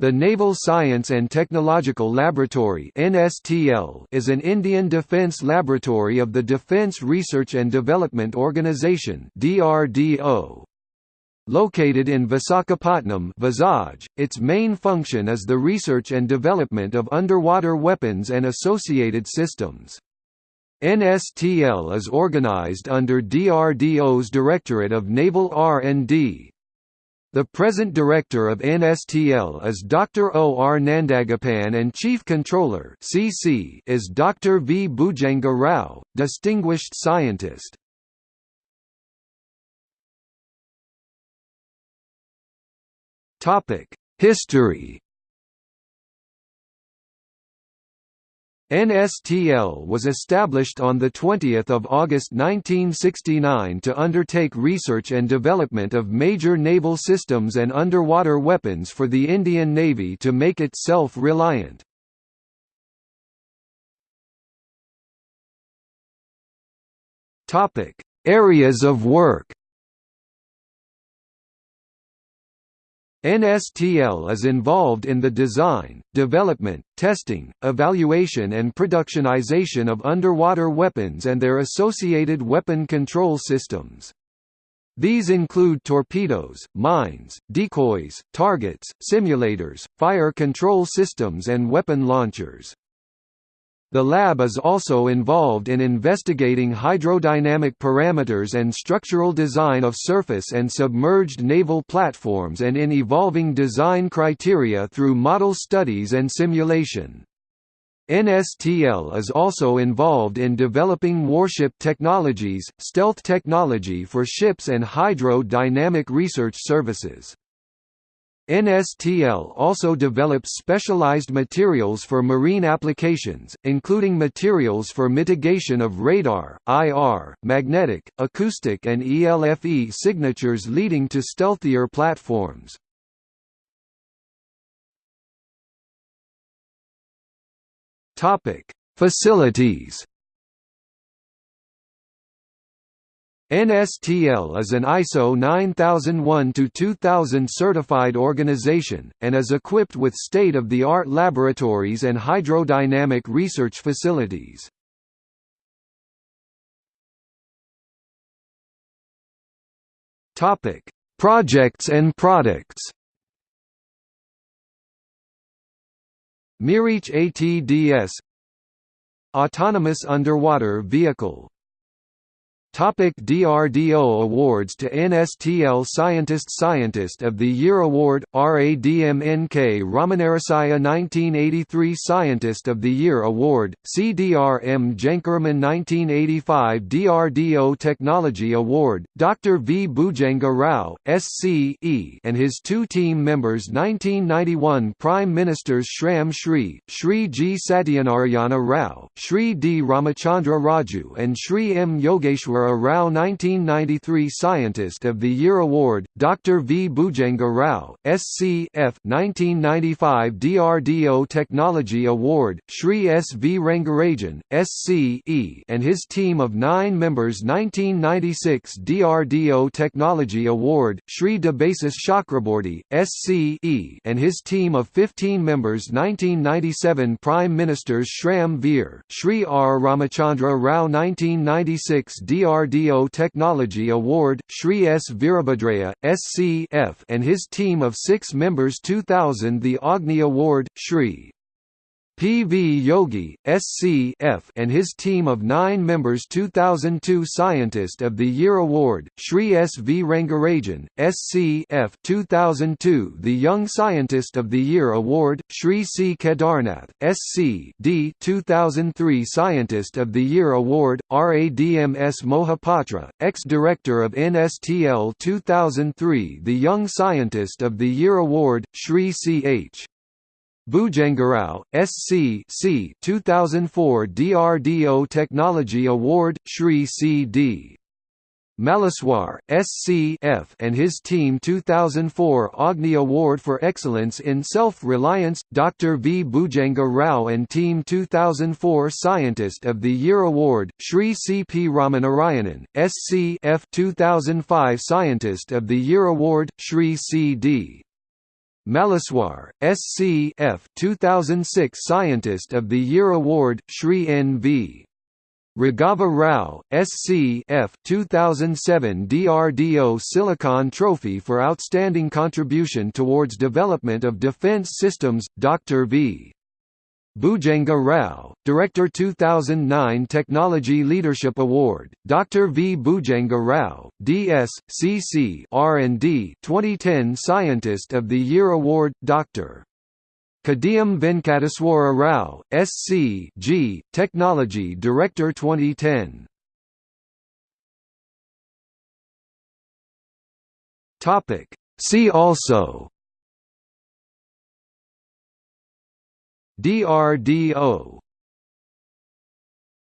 The Naval Science and Technological Laboratory is an Indian defence laboratory of the Defence Research and Development Organisation. Located in Visakhapatnam, its main function is the research and development of underwater weapons and associated systems. NSTL is organized under DRDO's Directorate of Naval R&D, the present director of NSTL is Dr. O. R. Nandagopan and Chief Controller CC is Dr. V. Bhujanga Rao, distinguished scientist. History NSTL was established on 20 August 1969 to undertake research and development of major naval systems and underwater weapons for the Indian Navy to make it self-reliant. Areas of work NSTL is involved in the design, development, testing, evaluation and productionization of underwater weapons and their associated weapon control systems. These include torpedoes, mines, decoys, targets, simulators, fire control systems and weapon launchers. The lab is also involved in investigating hydrodynamic parameters and structural design of surface and submerged naval platforms and in evolving design criteria through model studies and simulation. NSTL is also involved in developing warship technologies, stealth technology for ships and hydro-dynamic research services. NSTL also develops specialized materials for marine applications, including materials for mitigation of radar, IR, magnetic, acoustic and ELFE signatures leading to stealthier platforms. Facilities NSTL is an ISO 9001-2000 certified organization, and is equipped with state-of-the-art laboratories and hydrodynamic research facilities. Projects and products Maareech ATDS Autonomous Underwater Vehicle Topic DRDO Awards to NSTL Scientist Scientist of the Year Award, RADMNK Ramanarasaya 1983 Scientist of the Year Award, CDRM Jankarman 1985 DRDO Technology Award, Dr. V. Bhujanga Rao, SC.E. and his two team members 1991 Prime Ministers Shram Shri, Shri G. Satyanarayana Rao, Shri D. Ramachandra Raju and Shri M. Yogeshwar a Rao 1993 Scientist of the Year Award, Dr. V. Bhujanga Rao, SC F 1995 DRDO Technology Award, Shri S. V. Rangarajan, SC E and his team of nine members 1996 DRDO Technology Award, Shri Debasis Chakraborty, SC E and his team of 15 members 1997 Prime Ministers Shram Veer, Shri R. Ramachandra Rao 1996 DRDO DRDO Technology Award, Sri S. Virabhadraya, SC F and his team of six members 2000 The Agni Award, Shri P. V. Yogi, SC and his team of nine members 2002 Scientist of the Year Award, Shri S. V. Rangarajan, SC F 2002 The Young Scientist of the Year Award, Shri C. Kedarnath, SC D 2003 Scientist of the Year Award, RADMS Mohapatra, ex-director of NSTL 2003 The Young Scientist of the Year Award, Shri C. H. Bhujangarao, SC C 2004 DRDO Technology Award, Shri C.D. Malleswar, SC F and his team 2004 Agni Award for Excellence in Self-Reliance, Dr. V. Bhujanga Rao and Team 2004 Scientist of the Year Award, Shri C. P. Ramanarayanan, SC F 2005 Scientist of the Year Award, Shri C. D. Malleswar, SC F 2006 Scientist of the Year Award, Shri N.V. Raghava Rao, SC F 2007 DRDO Silicon Trophy for Outstanding Contribution Towards Development of Defense Systems, Dr. V. Bhujanga Rao, Director 2009 Technology Leadership Award, Dr. V. Bhujanga Rao, DS, CC R&D 2010 Scientist of the Year Award, Dr. Kadiyam Venkateswara Rao, SC G, Technology Director 2010. See also DRDO